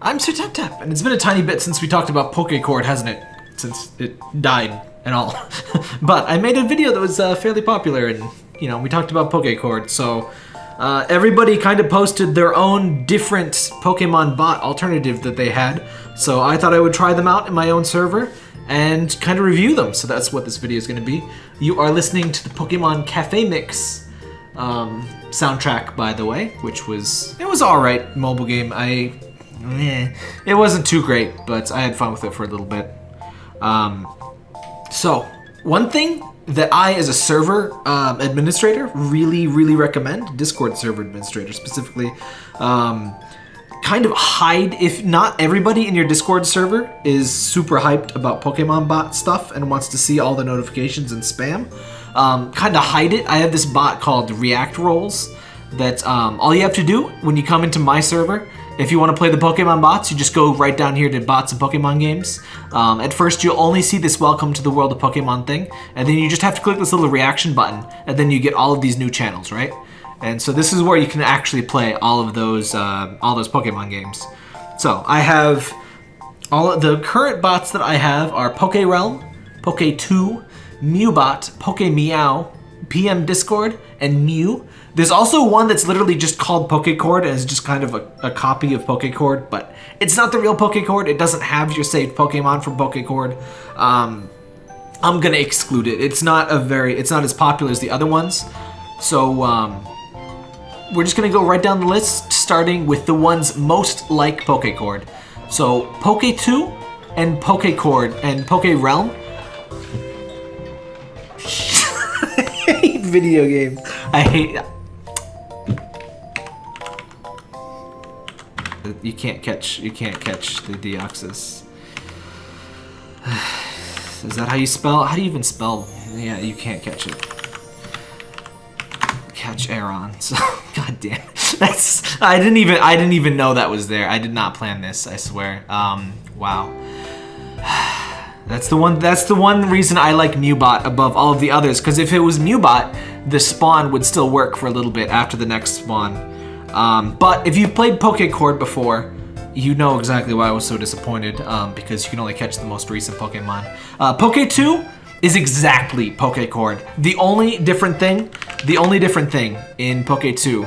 I'm Sir Tap Tap, and it's been a tiny bit since we talked about Pokecord, hasn't it? Since it died and all. but I made a video that was uh, fairly popular, and, you know, we talked about Pokecord, so... Uh, everybody kind of posted their own different Pokemon bot alternative that they had, so I thought I would try them out in my own server and kind of review them. So that's what this video is going to be. You are listening to the Pokemon Cafe Mix um, soundtrack, by the way, which was it was all right mobile game. I eh, it wasn't too great, but I had fun with it for a little bit. Um, so one thing that I, as a server um, administrator, really, really recommend, Discord server administrator specifically, um, kind of hide, if not everybody in your Discord server is super hyped about Pokemon bot stuff and wants to see all the notifications and spam, um, kind of hide it. I have this bot called React Roles that um, all you have to do when you come into my server if you want to play the Pokemon bots, you just go right down here to bots and Pokemon games. Um, at first, you'll only see this welcome to the world of Pokemon thing, and then you just have to click this little reaction button, and then you get all of these new channels, right? And so this is where you can actually play all of those, uh, all those Pokemon games. So I have all of the current bots that I have are PokeRealm, Poke2, Mewbot, PokeMeow, PM Discord, and Mew. There's also one that's literally just called Pokecord and is just kind of a, a copy of Pokecord, but it's not the real Pokecord. It doesn't have your saved Pokemon from Pokecord. Um, I'm gonna exclude it. It's not a very, it's not as popular as the other ones. So um, we're just gonna go right down the list, starting with the ones most like Pokecord. So Poke2 and Pokecord and PokeRealm. I hate video game. I hate. You can't catch. You can't catch the Deoxys. Is that how you spell? How do you even spell? Yeah, you can't catch it. Catch Aron. So, god damn. That's. I didn't even. I didn't even know that was there. I did not plan this. I swear. Um. Wow. That's the one. That's the one reason I like Mewbot above all of the others. Because if it was Mewbot, the spawn would still work for a little bit after the next spawn. Um, but if you've played Pokecord before, you know exactly why I was so disappointed, um, because you can only catch the most recent Pokemon. Uh, Poke 2 is exactly Pokecord. The only different thing, the only different thing in Poke 2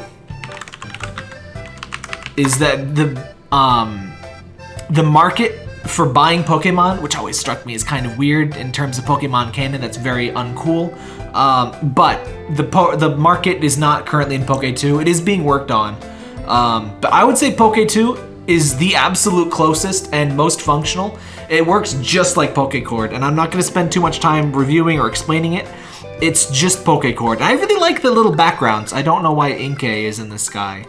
is that the um, the market for buying Pokemon, which always struck me as kind of weird in terms of Pokemon canon, that's very uncool. Um, but the the market is not currently in Poke 2. It is being worked on. Um, but I would say Poke 2 is the absolute closest and most functional. It works just like Pokecord, and I'm not going to spend too much time reviewing or explaining it. It's just Pokecord. I really like the little backgrounds. I don't know why Inkay is in the sky,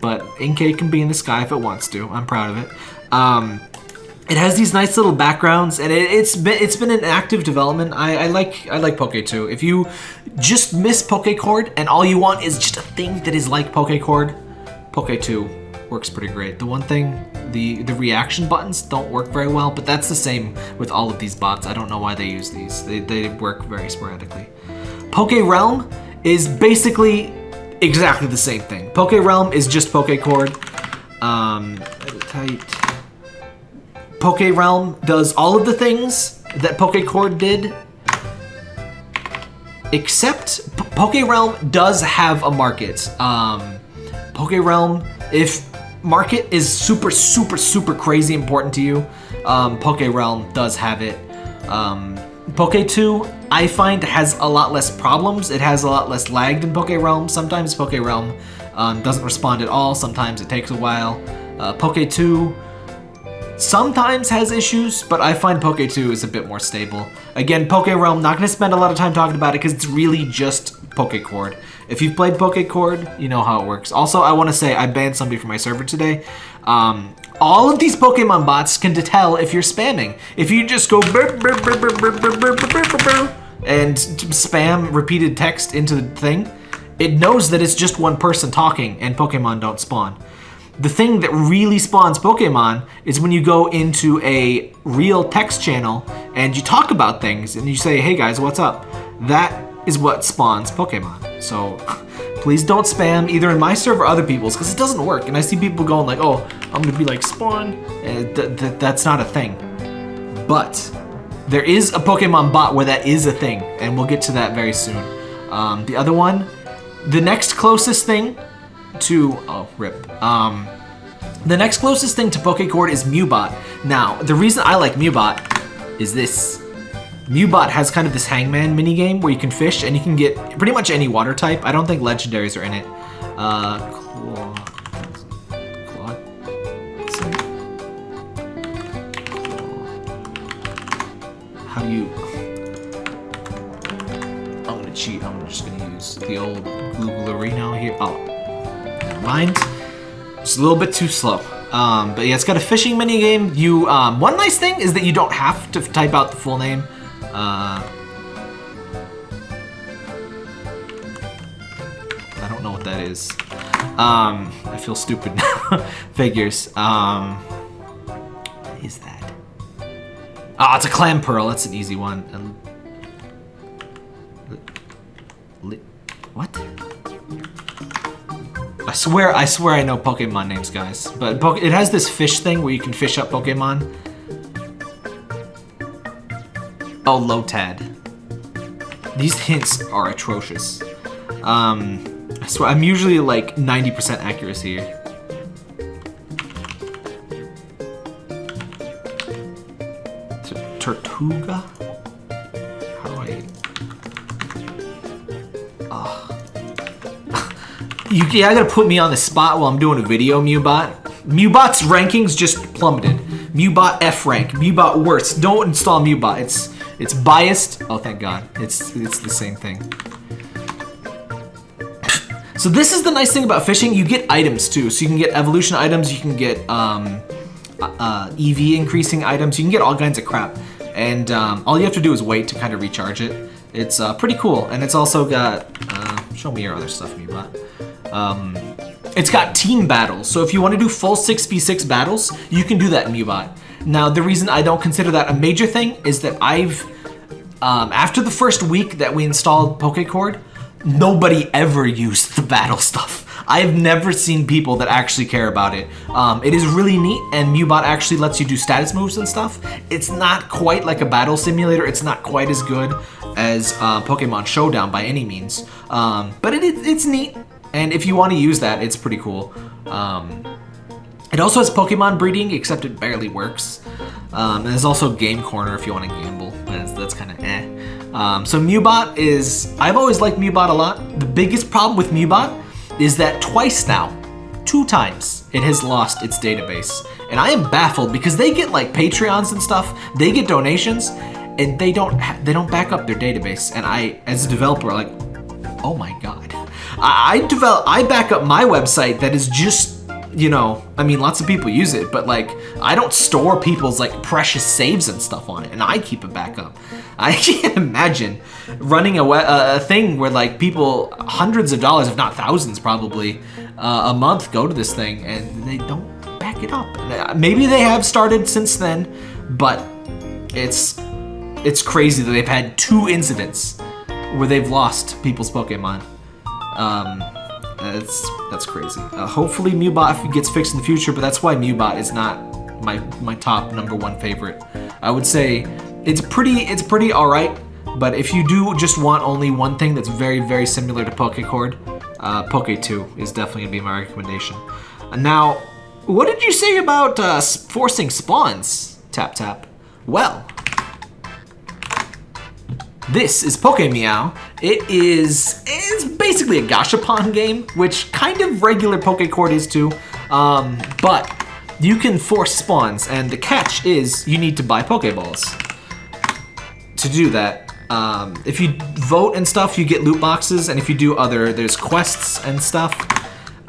but Inkay can be in the sky if it wants to. I'm proud of it. Um, it has these nice little backgrounds, and it, has been it's been an active development. I, I like I like Poke 2. If you just miss Pokecord and all you want is just a thing that is like Pokecord, Poke 2 works pretty great. The one thing, the the reaction buttons don't work very well, but that's the same with all of these bots. I don't know why they use these. They they work very sporadically. PokeRealm is basically exactly the same thing. PokeRealm is just Pokecord. Um, tight. PokeRealm does all of the things that Pokecord did, except P PokeRealm does have a market. Um, PokeRealm, if market is super, super, super crazy important to you, um, PokeRealm does have it. Um, Poke 2, I find, has a lot less problems. It has a lot less lag than PokeRealm. Sometimes PokeRealm um, doesn't respond at all. Sometimes it takes a while. Uh, Poke 2 sometimes has issues, but I find Poke 2 is a bit more stable. Again, PokeRealm, not going to spend a lot of time talking about it because it's really just Pokecord. If you've played Pokecord, you know how it works. Also, I want to say I banned somebody from my server today. Um, all of these Pokemon bots can tell if you're spamming. If you just go and spam repeated text into the thing, it knows that it's just one person talking and Pokemon don't spawn. The thing that really spawns Pokemon is when you go into a real text channel and you talk about things and you say, hey guys, what's up? That is what spawns Pokemon. So Please don't spam either in my server or other people's because it doesn't work. And I see people going like, oh, I'm gonna be like spawn. And th th that's not a thing. But there is a Pokemon bot where that is a thing, and we'll get to that very soon. Um, the other one, the next closest thing to oh rip. Um, the next closest thing to Pokecord is Mewbot. Now, the reason I like Mewbot is this. Mewbot has kind of this hangman minigame where you can fish and you can get pretty much any water type. I don't think legendaries are in it. Uh, how do you... I'm gonna cheat. I'm just gonna use the old Googlerino here. Oh, mind. It's a little bit too slow. Um, but yeah, it's got a fishing mini game. You um, one nice thing is that you don't have to type out the full name. Uh, I don't know what that is. Um, I feel stupid now. Figures. Um, what is that? Ah, oh, it's a Clamperl. That's an easy one. Swear, I swear I know Pokemon names, guys. But it has this fish thing where you can fish up Pokemon. Oh, Lotad. These hints are atrocious. Um, I swear, I'm usually like 90% accuracy here. Tortuga? You, yeah, I gotta put me on the spot while I'm doing a video, Mewbot. Mewbot's rankings just plummeted. Mewbot F rank. Mewbot worst. Don't install Mewbot. It's it's biased. Oh, thank God. It's it's the same thing. so this is the nice thing about fishing. You get items too. So you can get evolution items. You can get um, uh, EV increasing items. You can get all kinds of crap. And um, all you have to do is wait to kind of recharge it. It's uh, pretty cool. And it's also got... Uh, show me your other stuff, Mewbot. Um, it's got team battles, so if you want to do full 6v6 battles, you can do that in Mewbot. Now, the reason I don't consider that a major thing is that I've, um, after the first week that we installed Pokecord, nobody ever used the battle stuff. I've never seen people that actually care about it. Um, it is really neat, and Mewbot actually lets you do status moves and stuff. It's not quite like a battle simulator. It's not quite as good as uh, Pokemon Showdown by any means. Um, but it, it's neat. And if you want to use that, it's pretty cool. Um, it also has Pokemon breeding, except it barely works. Um, and there's also Game Corner if you want to gamble. That's, that's kind of eh. Um, so Mewbot is, I've always liked Mewbot a lot. The biggest problem with Mewbot is that twice now, two times, it has lost its database. And I am baffled because they get like Patreons and stuff, they get donations, and they don't they don't back up their database. And I, as a developer, like, oh my god. I, I develop, I back up my website that is just, you know, I mean, lots of people use it, but like, I don't store people's like precious saves and stuff on it, and I keep a backup. I can't imagine running a, a thing where like people, hundreds of dollars, if not thousands probably, uh, a month go to this thing and they don't back it up. Uh, maybe they have started since then, but it's it's crazy that they've had two incidents where they've lost people's Pokemon. Um, that's that's crazy. Uh, hopefully Mewbot gets fixed in the future, but that's why Mewbot is not my my top number one favorite. I would say it's pretty it's pretty all right, but if you do just want only one thing that's very very similar to Pokecord, uh, Poke 2 is definitely gonna be my recommendation. Now, what did you say about uh, forcing spawns? Tap tap. Well, this is Pokemeow. It is it's basically a Gashapon game, which kind of regular Pokecord is too. Um, but you can force spawns, and the catch is you need to buy Pokeballs. To do that, um, if you vote and stuff, you get loot boxes, and if you do other, there's quests and stuff.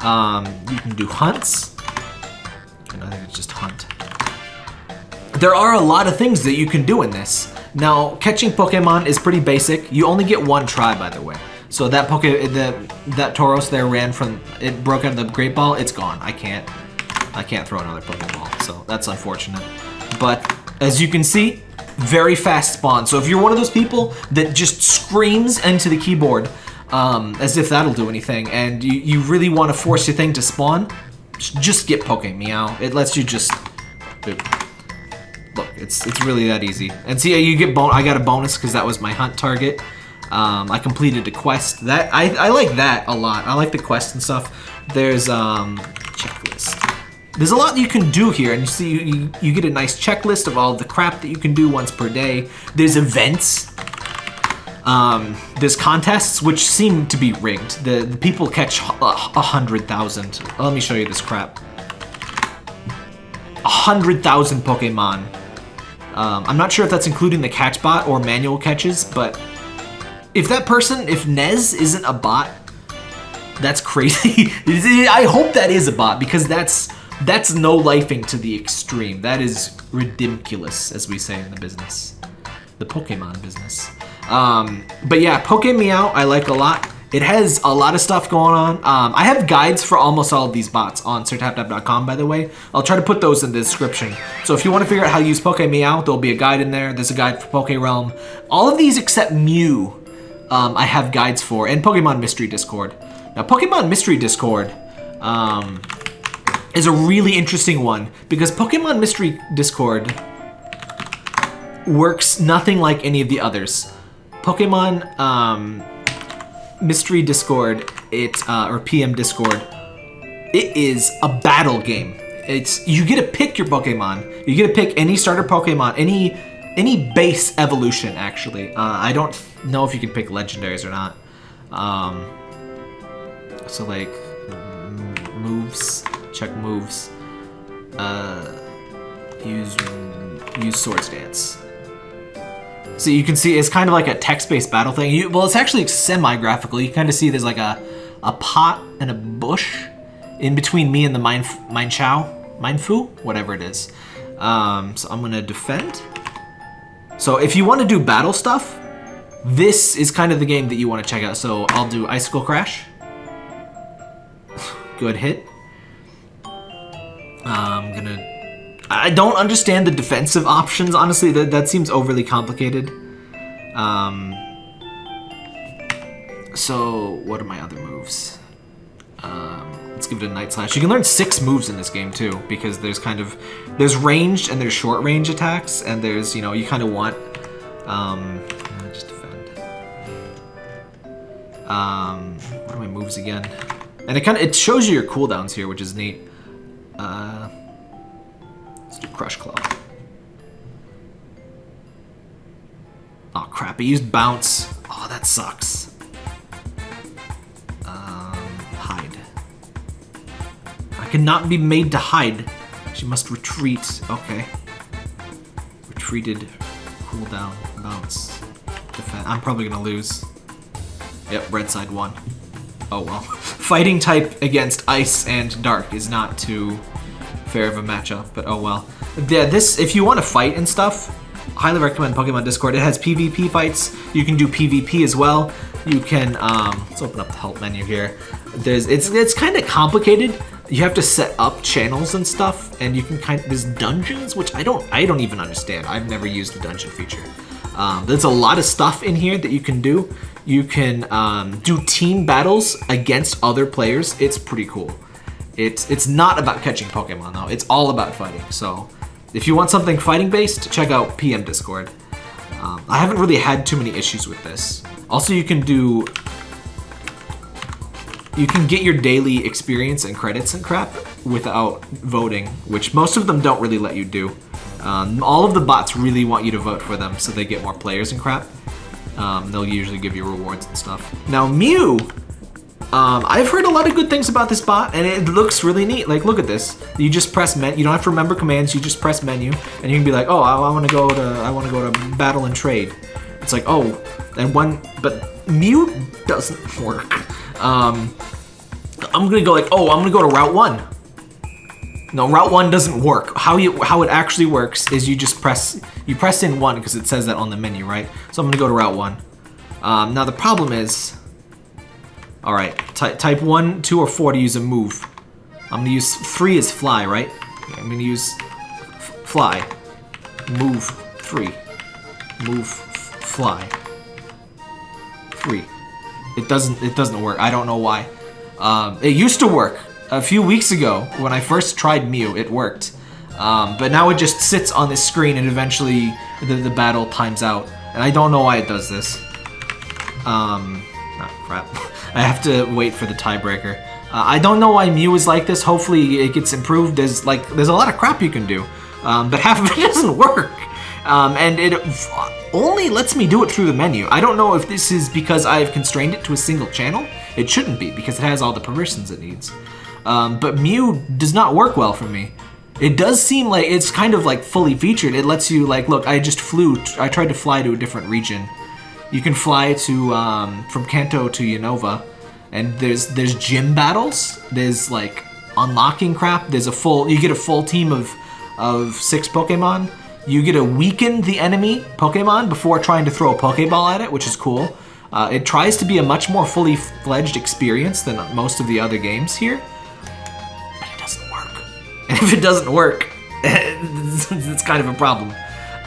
Um, you can do hunts. I think it's just hunt. There are a lot of things that you can do in this. Now, catching Pokemon is pretty basic. You only get one try, by the way. So that Poke, the, that Tauros there ran from, it broke out of the Great Ball, it's gone. I can't, I can't throw another Pokeball, so that's unfortunate. But as you can see, very fast spawn. So if you're one of those people that just screams into the keyboard, um, as if that'll do anything, and you, you really want to force your thing to spawn, just get Poke Meow. It lets you just... Look, it's it's really that easy. And see, you get bon I got a bonus because that was my hunt target. Um, I completed a quest. That I, I like that a lot. I like the quest and stuff. There's um checklist. There's a lot you can do here, and you see you, you, get a nice checklist of all the crap that you can do once per day. There's events. Um, there's contests which seem to be rigged. The, the people catch a hundred thousand. Let me show you this crap. A hundred thousand Pokemon. Um, I'm not sure if that's including the catch bot or manual catches, but if that person, if Nez isn't a bot, that's crazy. I hope that is a bot because that's that's no lifing to the extreme. That is ridiculous, as we say in the business, the Pokemon business. Um, but yeah, Poke Meow I like a lot. It has a lot of stuff going on. Um, I have guides for almost all of these bots on sirtaptap.com, by the way. I'll try to put those in the description. So if you want to figure out how to use Poke Meow, there'll be a guide in there. There's a guide for Poke Realm. All of these except Mew, um, I have guides for, and Pokemon Mystery Discord. Now, Pokemon Mystery Discord um, is a really interesting one because Pokemon Mystery Discord works nothing like any of the others. Pokemon um, Mystery Discord, it uh, or PM Discord, it is a battle game. It's you get to pick your Pokemon. You get to pick any starter Pokemon, any any base evolution actually. Uh, I don't know if you can pick legendaries or not. Um, so like moves, check moves. Uh, use use Swords Dance. So you can see it's kind of like a text-based battle thing. You, well, it's actually semi-graphical. You kind of see there's like a, a pot and a bush in between me and the Mine, Mine Chow, Mienfoo, whatever it is. Um, so I'm gonna defend. So if you want to do battle stuff, this is kind of the game that you want to check out. So I'll do Icicle Crash. Good hit. I'm gonna I don't understand the defensive options, honestly. That, that seems overly complicated. Um, so, what are my other moves? Um, let's give it a Night Slash. You can learn six moves in this game, too, because there's kind of... There's ranged and there's short range attacks, and there's, you know, you kind of want... Um, just defend. Um, what are my moves again? And it kind of, it shows you your cooldowns here, which is neat. Uh... Let's do Crush Claw. Oh crap, I used Bounce. Oh, that sucks. Um, hide. I cannot be made to hide. She must retreat. Okay. Retreated. Cooldown. Bounce. Defend. I'm probably gonna lose. Yep, red side won. Oh well. Fighting type against ice and dark is not too fair of a matchup, but oh well. Yeah, this, if you want to fight and stuff, highly recommend Pokemon Discord. It has PvP fights. You can do PvP as well. You can, um, let's open up the help menu here. There's, it's, it's kind of complicated. You have to set up channels and stuff, and you can kind of, there's dungeons, which I don't, I don't even understand. I've never used the dungeon feature. Um, there's a lot of stuff in here that you can do. You can um, do team battles against other players. It's pretty cool. It's, it's not about catching Pokemon though, it's all about fighting. So if you want something fighting based, check out PM Discord. Um, I haven't really had too many issues with this. Also, you can do... You can get your daily experience and credits and crap without voting, which most of them don't really let you do. Um, all of the bots really want you to vote for them so they get more players and crap. Um, they'll usually give you rewards and stuff. Now Mew um, I've heard a lot of good things about this bot, and it looks really neat. Like, look at this. You just press menu. You don't have to remember commands. You just press menu, and you can be like, oh, I, I want to go to I want to go to battle and trade. It's like, oh, and one, but mute doesn't work. Um, I'm gonna go like, oh, I'm gonna go to Route One. No, Route One doesn't work. How you how it actually works is you just press you press in one because it says that on the menu, right? So I'm gonna go to Route One. Um, now the problem is Alright, type 1, 2, or 4 to use a move. I'm gonna use 3 as fly, right? I'm gonna use fly. Move 3. Move fly. 3. It doesn't. It doesn't work. I don't know why. Um, it used to work a few weeks ago when I first tried Mew. It worked, um, but now it just sits on this screen and eventually the, the battle times out. And I don't know why it does this. Um, oh, crap. I have to wait for the tiebreaker. Uh, I don't know why Mew is like this. Hopefully it gets improved. There's like there's a lot of crap you can do, um, but half of it doesn't work. Um, and it only lets me do it through the menu. I don't know if this is because I've constrained it to a single channel. It shouldn't be because it has all the permissions it needs. Um, but Mew does not work well for me. It does seem like it's kind of like fully featured. It lets you like, look, I just flew, I tried to fly to a different region. You can fly to, um, from Kanto to Unova, and there's, there's gym battles. There's like unlocking crap. There's a full, you get a full team of, of six Pokemon. You get to weaken the enemy Pokemon before trying to throw a Pokeball at it, which is cool. Uh, it tries to be a much more fully fledged experience than most of the other games here. And if it doesn't work, it's kind of a problem.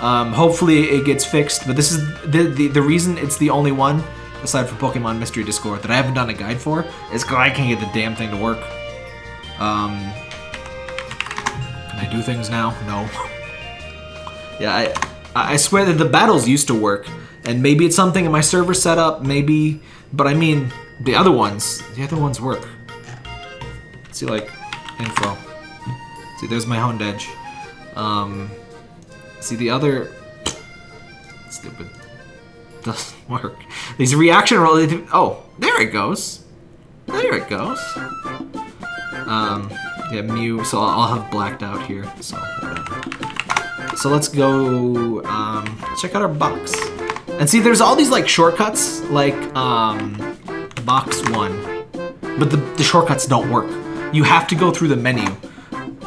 Um, hopefully it gets fixed, but this is the, the, the reason it's the only one, aside from Pokemon Mystery Discord, that I haven't done a guide for, is because I can't get the damn thing to work. Um, can I do things now? No. yeah, I, I swear that the battles used to work, and maybe it's something in my server setup, maybe, but I mean, the other ones, the other ones work. Let's see, like, info. See, there's my Honedge. Um, see, the other... Stupid. Doesn't work. These reaction related... Oh, there it goes. There it goes. Um, yeah, Mew, so I'll have blacked out here, so whatever. So let's go, um, check out our box. And see, there's all these, like, shortcuts, like, um, box one. But the, the shortcuts don't work. You have to go through the menu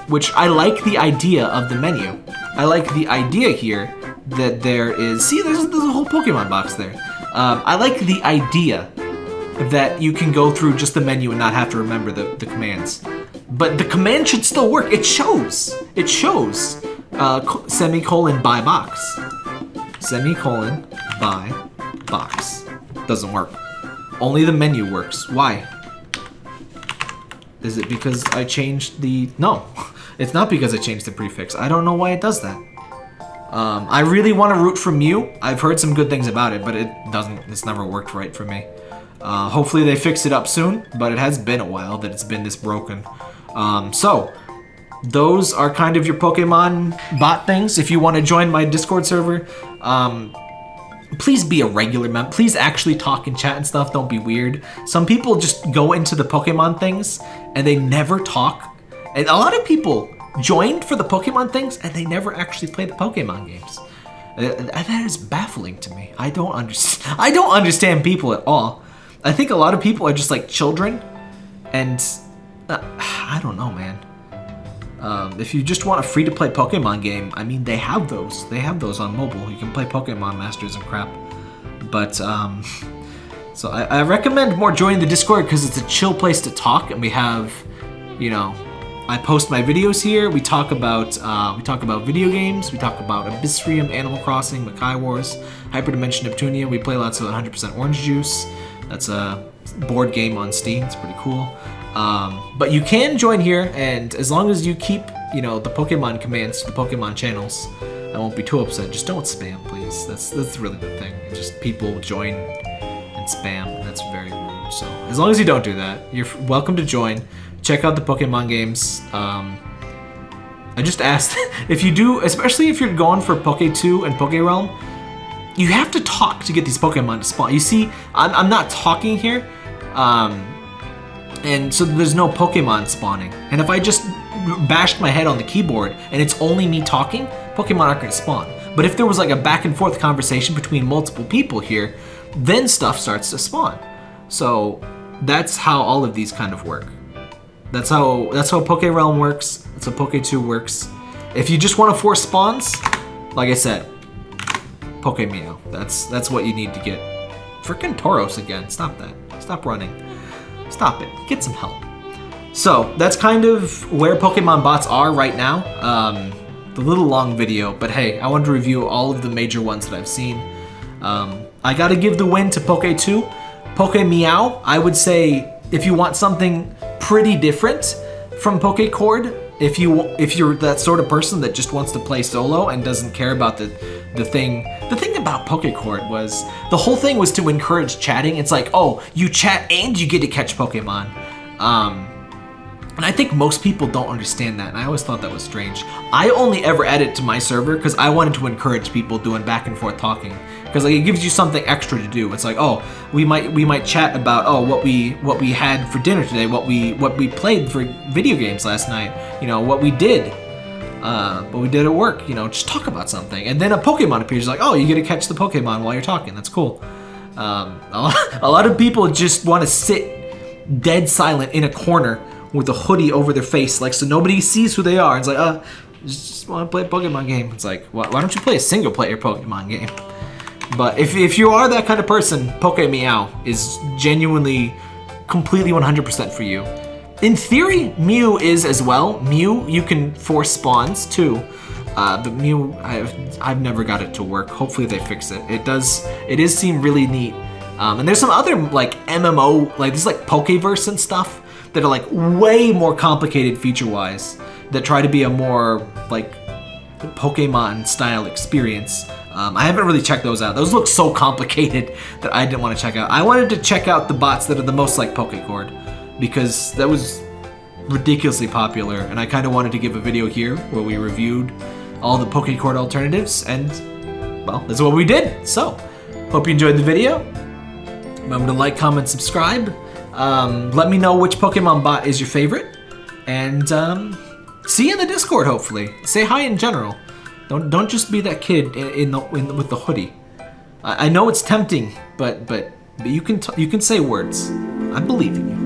which I like the idea of the menu. I like the idea here that there is, see there's, there's a whole Pokemon box there. Um, I like the idea that you can go through just the menu and not have to remember the, the commands. But the command should still work. It shows. It shows uh, semicolon by box. Semicolon by box. Doesn't work. Only the menu works. Why? Is it because I changed the... No. It's not because it changed the prefix. I don't know why it does that. Um, I really want to root for Mew. I've heard some good things about it, but it doesn't, it's never worked right for me. Uh, hopefully they fix it up soon, but it has been a while that it's been this broken. Um, so, those are kind of your Pokemon bot things. If you want to join my Discord server, um, please be a regular member. Please actually talk and chat and stuff. Don't be weird. Some people just go into the Pokemon things and they never talk and a lot of people joined for the Pokemon things and they never actually play the Pokemon games. Uh, that is baffling to me. I don't understand. I don't understand people at all. I think a lot of people are just like children, and uh, I don't know, man. Um, if you just want a free-to-play Pokemon game, I mean, they have those. They have those on mobile. You can play Pokemon Masters and crap. But um, so I, I recommend more joining the Discord because it's a chill place to talk, and we have, you know, I post my videos here. We talk about uh, we talk about video games. We talk about Abyssrium, Animal Crossing, Makai Wars, Hyperdimension Neptunia. We play lots of 100% Orange Juice. That's a board game on Steam. It's pretty cool. Um, but you can join here, and as long as you keep you know the Pokemon commands to the Pokemon channels, I won't be too upset. Just don't spam, please. That's that's really the thing. Just people join and spam, and that's very rude. So as long as you don't do that, you're welcome to join check out the Pokemon games. Um, I just asked if you do, especially if you're going for Poke 2 and Poke Realm, you have to talk to get these Pokemon to spawn. You see, I'm, I'm not talking here, um, and so there's no Pokemon spawning. And if I just bashed my head on the keyboard and it's only me talking, Pokemon aren't going to spawn. But if there was like a back and forth conversation between multiple people here, then stuff starts to spawn. So that's how all of these kind of work. That's how that's how Poke Realm works. That's how Poke 2 works. If you just want to force spawns, like I said, Poke Meow. That's that's what you need to get. Freaking Tauros again. Stop that. Stop running. Stop it. Get some help. So that's kind of where Pokemon bots are right now. Um, the little long video, but hey, I wanted to review all of the major ones that I've seen. Um, I gotta give the win to Poke 2. Poke Meow, I would say if you want something pretty different from Pokecord, if you if you're that sort of person that just wants to play solo and doesn't care about the the thing the thing about Pokecord was the whole thing was to encourage chatting. It's like, oh, you chat and you get to catch Pokemon. Um, and I think most people don't understand that, and I always thought that was strange. I only ever added to my server because I wanted to encourage people doing back and forth talking. Because like it gives you something extra to do. It's like, oh, we might we might chat about oh what we what we had for dinner today, what we what we played for video games last night, you know, what we did. Uh, what we did at work, you know, just talk about something. And then a Pokemon appears, like, oh, you get to catch the Pokemon while you're talking. That's cool. Um, a, lot, of people just want to sit dead silent in a corner with a hoodie over their face, like so nobody sees who they are. It's like, uh, just want to play a Pokemon game. It's like, why, why don't you play a single player Pokemon game? But if, if you are that kind of person, Poke Meow is genuinely, completely 100% for you. In theory, Mew is as well. Mew, you can force spawns too. Uh, but Mew, I've, I've never got it to work. Hopefully they fix it. It does, it is seem really neat. Um, and there's some other like MMO, like this like Pokeverse and stuff that are like way more complicated feature-wise that try to be a more like Pokemon style experience. Um, I haven't really checked those out. Those look so complicated that I didn't want to check out. I wanted to check out the bots that are the most like Pokecord because that was ridiculously popular and I kind of wanted to give a video here where we reviewed all the Pokecord alternatives and well, that's what we did. So, hope you enjoyed the video. Remember to like, comment, subscribe. Um, let me know which Pokemon bot is your favorite. And um, see you in the Discord, hopefully. Say hi in general. Don't don't just be that kid in, in the with the hoodie. I, I, know it's tempting, but but but you can you can say words. I believe in you.